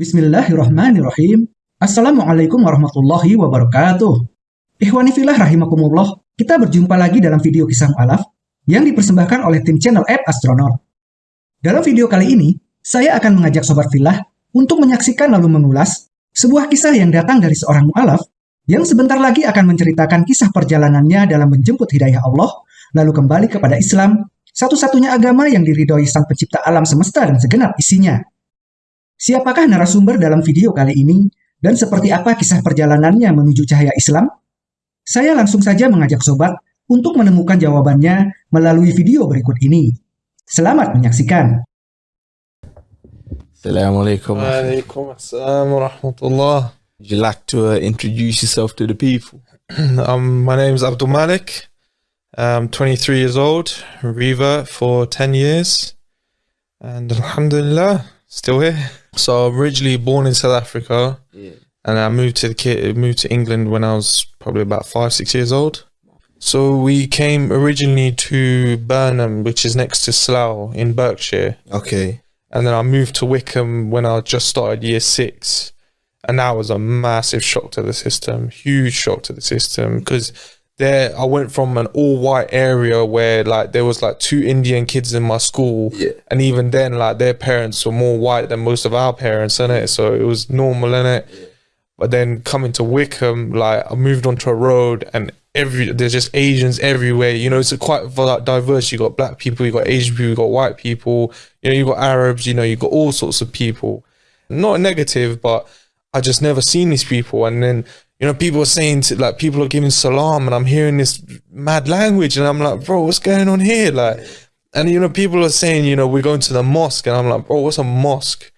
Bismillahirrahmanirrahim. Assalamualaikum warahmatullahi wabarakatuh. Ikhwani filah rahimakumullah. Kita berjumpa lagi dalam video kisah mu'alaf yang dipersembahkan oleh tim channel App Astronaut. Dalam video kali ini, saya akan mengajak sobat filah untuk menyaksikan lalu mengulas sebuah kisah yang datang dari seorang mu'alaf yang sebentar lagi akan menceritakan kisah perjalanannya dalam menjemput hidayah Allah, lalu kembali kepada Islam, satu-satunya agama yang diridhoi sang pencipta alam semesta dan segenap isinya. Siapakah narasumber dalam video kali ini, dan seperti apa kisah perjalanannya menuju cahaya Islam? Saya langsung saja mengajak sobat untuk menemukan jawabannya melalui video berikut ini. Selamat menyaksikan. Assalamualaikum. Alaikum assalam wa rahmatullah. Would you like to uh, introduce yourself to the people? Um, my name is Abdul Malik. I'm 23 years old, Riva for 10 years, and Alhamdulillah, still here. So I'm originally born in South Africa, Yeah. and I moved to the ki- moved to England when I was probably about five six years old. So we came originally to Burnham, which is next to Slough in Berkshire, Okay. and then I moved to Wycombe when I just started year six, and that was a massive shock to the system, huge shock to the system because there I went from an all white area where like there was like two Indian kids in my school, Yeah. and even then like their parents were more white than most of our parents, in it, so it was normal in it. But then coming to Wycombe, like I moved onto a road and every there's just Asians everywhere. You know, it's a quite vi- diverse. You got black people, you got Asian people, you got white people. You know, you got Arabs. You know, you got all sorts of people. Not negative, but I just never seen these people. And then you know, people are saying to like people are giving salam, and I'm hearing this mad language, and I'm like, bro, what's going on here? Like, and you know, people are saying, you know, we're going to the mosque, and I'm like, bro, what's a mosque?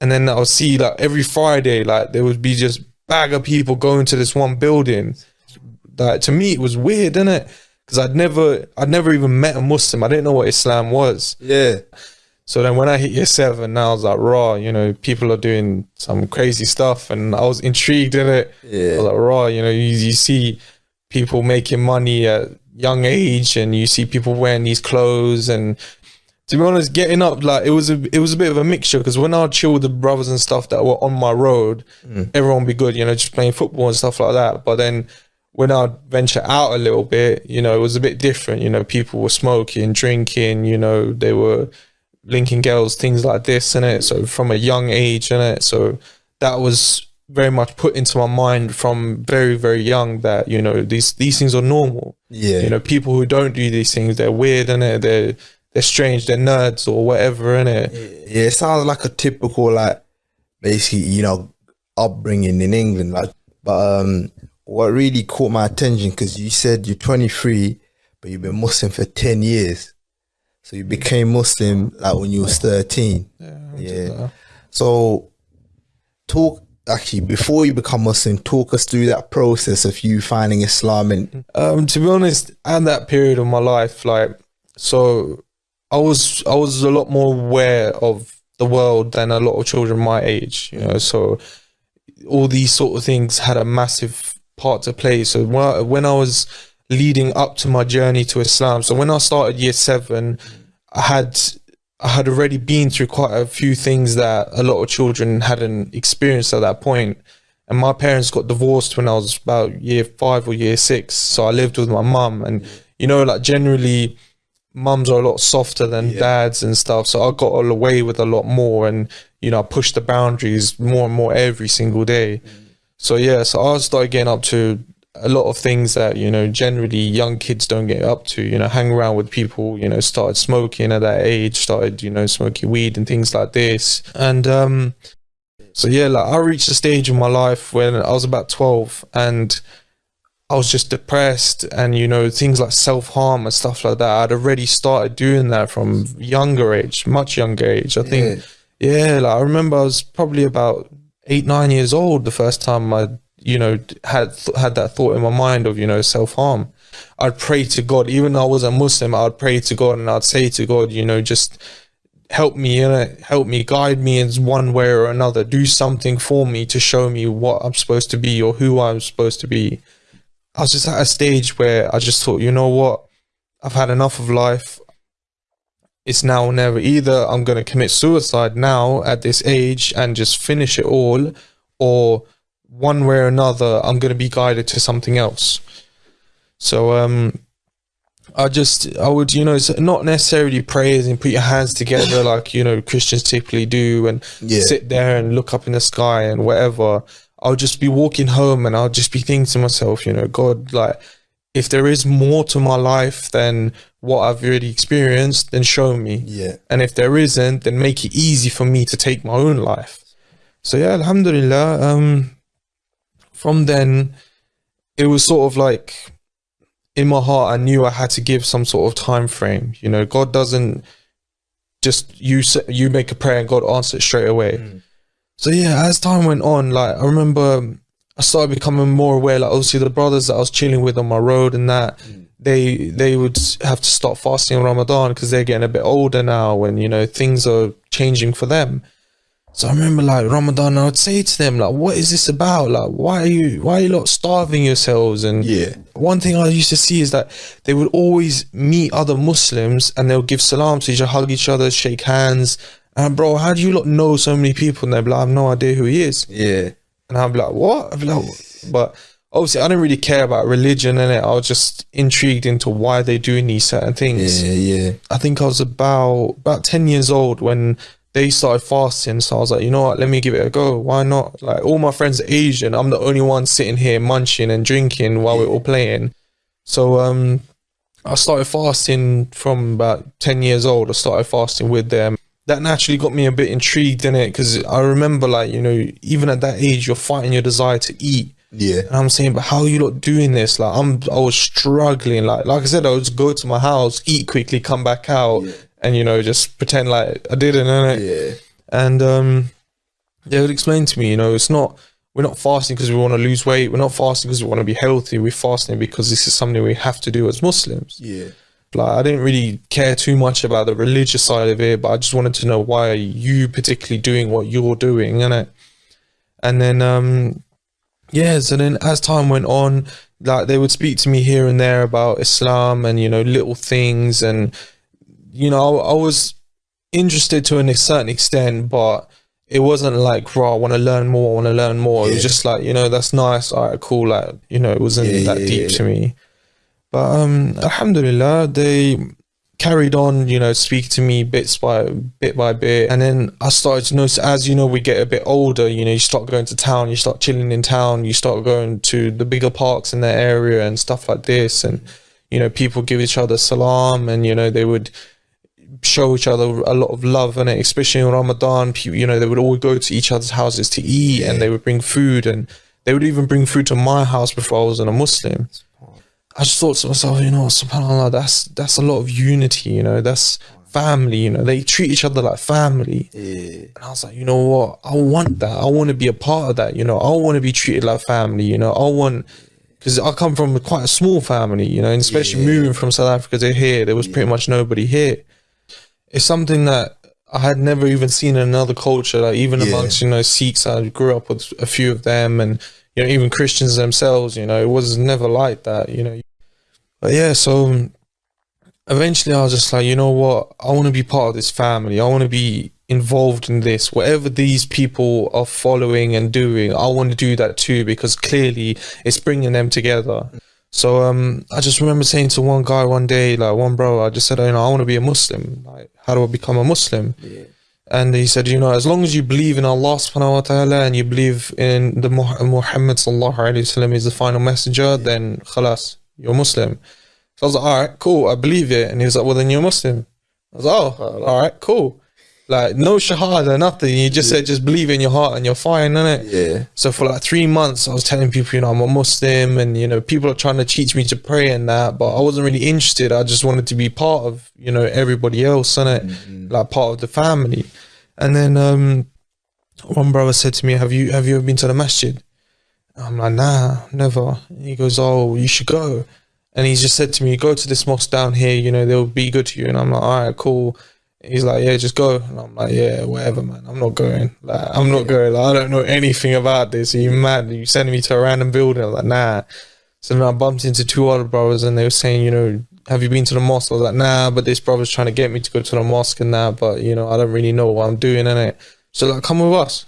and then I'll see like every Friday, like there would be just bag of people going to this one building. Like to me, it was weird, didn't it? Because I'd never, I'd never even met a Muslim. I didn't know what Islam was. Yeah. So then when I hit year seven, now I was like, raw, you know, people are doing some crazy stuff, and I was intrigued in it. I was like, raw, you know, you, you see people making money at young age, and you see people wearing these clothes, and to be honest, getting up like it was a it was a bit of a mixture because when I'd chill with the brothers and stuff that were on my road, hmm. everyone would be good, you know, just playing football and stuff like that. But then when I'd venture out a little bit, you know, it was a bit different. You know, people were smoking, drinking, you know, they were linking girls, things like this, and it. So from a young age, and it. So that was very much put into my mind from very very young that you know these these things are normal. Yeah. You know, people who don't do these things, they're weird, and it. They're they're strange, they're nerds or whatever, in it. Yeah, it sounds like a typical like basically, you know, upbringing in England. Like but um what really caught my attention because you said you're 23, but you've been Muslim for 10 years. So you became Muslim like when you was 13. Yeah. So talk actually before you become Muslim, talk us through that process of you finding Islam and Um, to be honest, at that period of my life, like, so I was I was a lot more aware of the world than a lot of children my age. You know, so all these sort of things had a massive part to play. So when I, when I was leading up to my journey to Islam, so when I started year seven, I had I had already been through quite a few things that a lot of children hadn't experienced at that point. And my parents got divorced when I was about year five or year six. So I lived with my mum. And, you know, like generally, mums are a lot softer than dads and stuff. So I got all away with a lot more. And, you know, I pushed the boundaries more and more every single day. Mm. So, yeah, so I started getting up to a lot of things that, you know, generally young kids don't get up to, you know, hang around with people, you know, started smoking at that age, started, you know, smoking weed and things like this. And, um, so yeah, like I reached a stage in my life when I was about 12 and I was just depressed and you know things like self-harm and stuff like that. I'd already started doing that from younger age, much younger age. I think yeah, like I remember I was probably about 8 9 years old the first time I you know had had that thought in my mind of you know self-harm. I'd pray to God even though I was a Muslim, I'd pray to God and I'd say to God, you know, just help me you know, help me, guide me in one way or another, do something for me to show me what I'm supposed to be or who I'm supposed to be. I was just at a stage where I just thought, you know what, I've had enough of life. it's now or never. Either I'm going to commit suicide now at this age and just finish it all, or one way or another, I'm going to be guided to something else. So, um, I just, I would, you know, it's not necessarily praise and put your hands together like, you know, Christians typically do and Yeah. sit there and look up in the sky and whatever. I'll just be walking home and I'll just be thinking to myself, you know, God, like, if there is more to my life than what I've already experienced, then show me. Yeah. And if there isn't, then make it easy for me to take my own life. So yeah, Alhamdulillah. Um, from then, it was sort of like in my heart, I knew I had to give some sort of time frame. You know, God doesn't just you you make a prayer and God answers it straight away. Mm. So yeah, as time went on, like I remember I started becoming more aware. Like obviously the brothers that I was chilling with on my road and that mm. they they would have to stop fasting in Ramadan because they're getting a bit older now and you know things are changing for them. So I remember like Ramadan, I would say to them like, "What is this about? Like, why are you why are you lot starving yourselves?" And Yeah. one thing I used to see is that they would always meet other Muslims and they'll give salam to each other, hug each other, shake hands. And bro, how do you lot know so many people? And they'll be like, I have no idea who he is. Yeah. And I'd be like, what? I'd be like, but obviously I didn't really care about religion and it. I was just intrigued into why they're doing these certain things. Yeah. Yeah. I think I was about about ten years old when they started fasting. So I was like, you know what, let me give it a go. Why not? Like all my friends are Asian. I'm the only one sitting here munching and drinking while we're all playing. So um I started fasting from about ten years old. I started fasting with them. That naturally got me a bit intrigued in it because I remember like, you know, even at that age you're fighting your desire to eat. Yeah. And I'm saying, but how are you not doing this? Like I'm I was struggling. Like like I said, I would just go to my house, eat quickly, come back out, and you know, just pretend like I didn't, innit? Yeah. And um they would explain to me, you know, it's not we're not fasting because we want to lose weight, we're not fasting because we want to be healthy, we're fasting because this is something we have to do as Muslims. Yeah. Like I didn't really care too much about the religious side of it, but I just wanted to know why are you particularly doing what you're doing, innit? And then um yeah, so then as time went on, like they would speak to me here and there about Islam and you know little things, and you know I, I was interested to a certain extent, but it wasn't like, bro, I want to learn more, I want to learn more. It was just like, you know, that's nice, all right, cool. Like, you know, it wasn't Yeah, that yeah, deep yeah. to me. But um, Alhamdulillah, they carried on, you know, speaking to me bits by bit by bit, and then I started to notice as you know we get a bit older, you know, you start going to town, you start chilling in town, you start going to the bigger parks in that area and stuff like this, and you know, people give each other salam, and you know, they would show each other a lot of love and especially in Ramadan people, you know they would all go to each other's houses to eat and they would bring food and they would even bring food to my house before I was in a Muslim I just thought to myself you know subhanallah that's that's a lot of unity you know that's family you know they treat each other like family Yeah. and I was like, you know what? I want that. I want to be a part of that. You know, I want to be treated like family. You know, I want because I come from quite a small family. You know, and especially Yeah. moving from South Africa to here, there was pretty much nobody here. It's something that I had never even seen in another culture. Like even Yeah. amongst you know Sikhs, I grew up with a few of them, and you know even Christians themselves. You know, it was never like that. You know, but yeah, so um, eventually I was just like, you know what? I want to be part of this family. I want to be involved in this. Whatever these people are following and doing, I want to do that too because clearly it's bringing them together. So um, I just remember saying to one guy one day, like one bro, I just said, you know, I want to be a Muslim. Like, how do I become a Muslim? And he said, you know, as long as you believe in Allah subhanahu wa ta'ala and you believe in the Muhammad sallallahu alayhi wasallam is the final messenger, then khalas, you're Muslim. So I was like, all right, cool, I believe it. And he was like, well, then you're Muslim. I was like, oh, all right, cool. Like, no shahada, nothing. You just said, just believe in your heart and you're fine, innit? Yeah. So for like three months, I was telling people, you know, I'm a Muslim, and you know, people are trying to teach me to pray and that, but I wasn't really interested. I just wanted to be part of, you know, everybody else, and like part of the family. And then um, one brother said to me, "Have you have you ever been to the masjid?" I'm like, "Nah, never." He goes, "Oh, you should go." And he just said to me, "Go to this mosque down here. You know, they'll be good to you." And I'm like, "All right, cool." He's like, yeah, just go. And I'm like, yeah, whatever, man. I'm not going. Like, I'm not going. Like, I don't know anything about this. Are you mad? You sending me to a random building? I'm like, nah. So then I bumped into two other brothers and they were saying, you know, have you been to the mosque? I was like, nah, but this brother's trying to get me to go to the mosque and that, but you know, I don't really know what I'm doing in it. So like, come with us.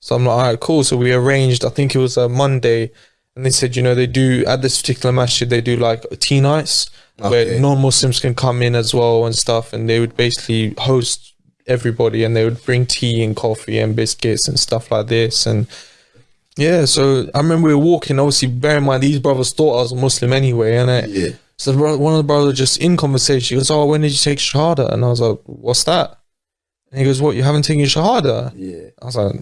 So I'm like, all right, cool. So we arranged. I think it was a Monday, and they said, you know, they do at this particular masjid, they do like tea nights Okay. where non-Muslims can come in as well and stuff, and they would basically host everybody, and they would bring tea and coffee and biscuits and stuff like this, and yeah. So I remember we were walking. Obviously, bear in mind these brothers thought I was a Muslim anyway, and Yeah. so one of the brothers just in conversation, he goes, "Oh, when did you take shahada?" And I was like, "What's that?" And he goes, "What? You haven't taken shahada?" Yeah. I was like,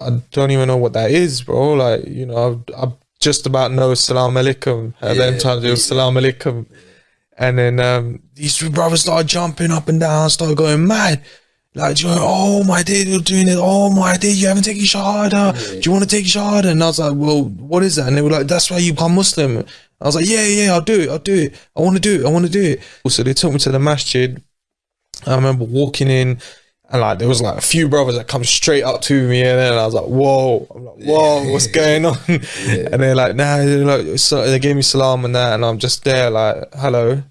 "I don't even know what that is, bro. Like, you know, I, I just about know salam alaikum. At them Yeah, times, it was salam alaikum." And then um, these two brothers started jumping up and down, started going mad. Like, oh my day, you're doing it. Oh my day, you haven't taken shahada. Do you want to take shahada? And I was like, well, what is that? And they were like, that's why you become Muslim. I was like, yeah, yeah, I'll do it. I'll do it. I want to do it. I want to do it. So they took me to the masjid. I remember walking in and like there was like a few brothers that come straight up to me and then I was like, whoa, I'm like, whoa, what's going on? And they're like, nah, they're like, so they gave me salam and that, and I'm just there like, hello.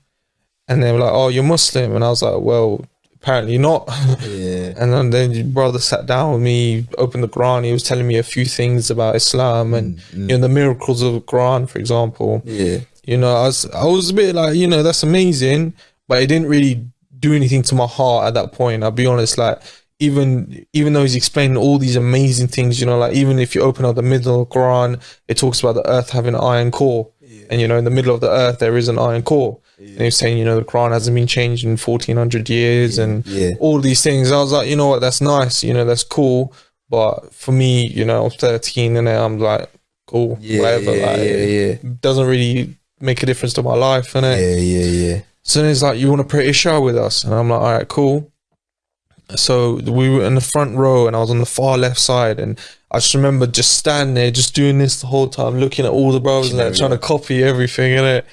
And they were like, oh, you're Muslim, and I was like, well, apparently not. Yeah. And then, then your brother sat down with me, opened the Quran. He was telling me a few things about Islam and mm, mm. you know the miracles of the Quran, for example. Yeah. You know, I was I was a bit like, you know, that's amazing, but it didn't really do anything to my heart at that point. I'll be honest, like even even though he's explaining all these amazing things, you know, like even if you open up the middle of the Quran, it talks about the earth having an iron core. And you know, in the middle of the earth there is an iron core. And he was saying, you know, the Quran hasn't been changed in fourteen hundred years and Yeah. all these things. I was like, you know what, that's nice, you know, that's cool. But for me, you know, I'm 13 and I'm like, cool, Yeah. whatever. yeah, like, yeah. Yeah. doesn't really make a difference to my life, innit? Yeah. Yeah. Yeah. So he's like, you want to pray Isha with us? And I'm like, all right, cool. So we were in the front row and I was on the far left side. And I just remember just standing there, just doing this the whole time, looking at all the brothers and like, trying to copy everything in it.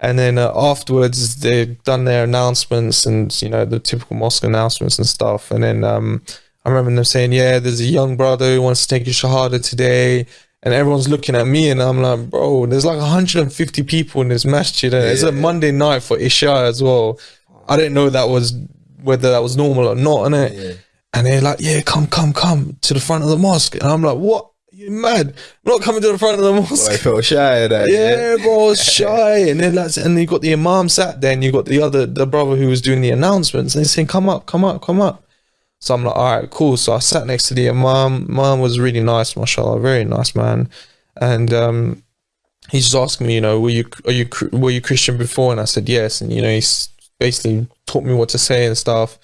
And then uh, afterwards, they've done their announcements and, you know, the typical mosque announcements and stuff. And then um, I remember them saying, yeah, there's a young brother who wants to take a Shahada today. And everyone's looking at me and I'm like, bro, there's like 150 people in this masjid. And it's a Monday night for Isha as well. I didn't know that was whether that was normal or not, innit? Yeah. And they're like, yeah, come, come, come to the front of the mosque. And I'm like, what? You mad? I'm not coming to the front of the mosque. I felt shy of that. Yeah, bro, I was shy. And then that's and you got the imam sat there and you got the other the brother who was doing the announcements and he's saying, Come up, come up, come up. So I'm like, all right, cool. So I sat next to the imam. Imam was really nice, mashallah, very nice man. And um he's just asking me, you know, were you are you were you Christian before? And I said yes. And you know, he's basically taught me what to say and stuff.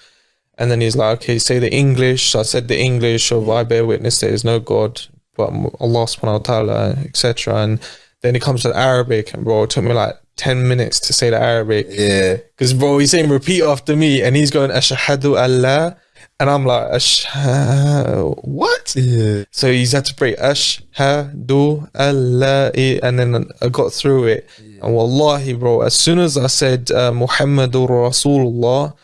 And then he's like, okay, say the English. So I said the English of I bear witness there is no God but Allah subhanahu wa ta'ala, etc. And then it comes to the Arabic, and bro, it took me like 10 minutes to say the Arabic. Yeah. Because, bro, he's saying repeat after me, and he's going, Ashhadu Allah. And I'm like, Ashhadu, what? Yeah. So he's had to pray, Ashhadu Allah. And then I got through it. And wallahi, bro, as soon as I said uh, Muhammadur Rasulullah,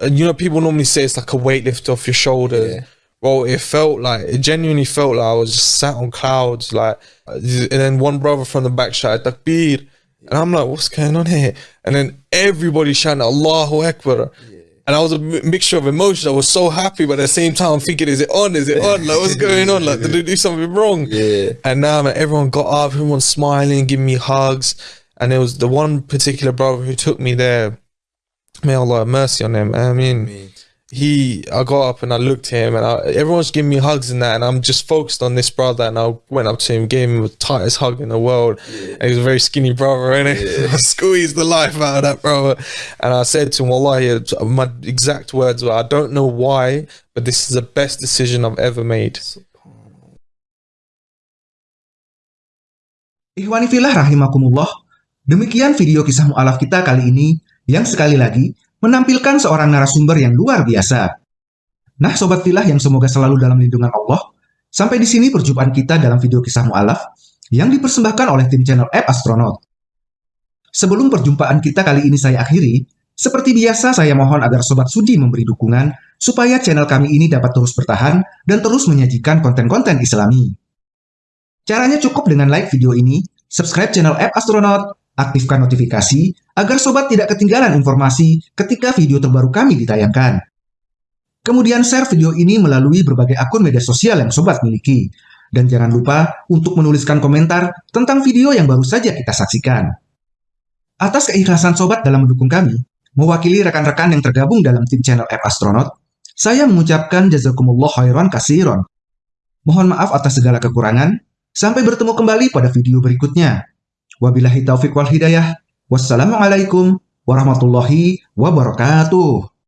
and you know, people normally say it's like a weight lift off your shoulders. Yeah. Bro, it felt like it genuinely felt like I was just sat on clouds, like. And then one brother from the back shouted Takbir, and I'm like, "What's going on here?" And then everybody shouting Allahu Akbar, and I was a mixture of emotions. I was so happy, but at the same time, I'm thinking, "Is it on? Is it on? Like, what's going on? Like, did I do something wrong?" Yeah. And now, man, everyone got up, everyone smiling, giving me hugs, and there was the one particular brother who took me there. May Allah have mercy on him. I mean, he, I got up and I looked at him, and I, everyone's giving me hugs and that, and I'm just focused on this brother. And I went up to him, gave him the tightest hug in the world. And he was a very skinny brother, and I squeezed the life out of that brother. And I said to him, Wallahi, my exact words were, I don't know why, but this is the best decision I've ever made. Ikhwani filah rahimakumullah, demikian video kisah mu'alaf kita kali ini yang sekali lagi menampilkan seorang narasumber yang luar biasa. Nah, sobat filah yang semoga selalu dalam lindungan Allah, sampai di sini perjumpaan kita dalam video kisah mu'alaf yang dipersembahkan oleh tim channel App Astronaut. Sebelum perjumpaan kita kali ini saya akhiri, seperti biasa saya mohon agar sobat sudi memberi dukungan supaya channel kami ini dapat terus bertahan dan terus menyajikan konten-konten islami. Caranya cukup dengan like video ini, subscribe channel App Astronaut, aktifkan notifikasi, agar sobat tidak ketinggalan informasi ketika video terbaru kami ditayangkan. Kemudian share video ini melalui berbagai akun media sosial yang sobat miliki. Dan jangan lupa untuk menuliskan komentar tentang video yang baru saja kita saksikan. Atas keikhlasan sobat dalam mendukung kami, mewakili rekan-rekan yang tergabung dalam tim channel App Astronaut, saya mengucapkan jazakumullah khairan kasiron. Mohon maaf atas segala kekurangan. Sampai bertemu kembali pada video berikutnya. Wabillahi taufiq wal hidayah. Wassalamualaikum warahmatullahi wabarakatuh.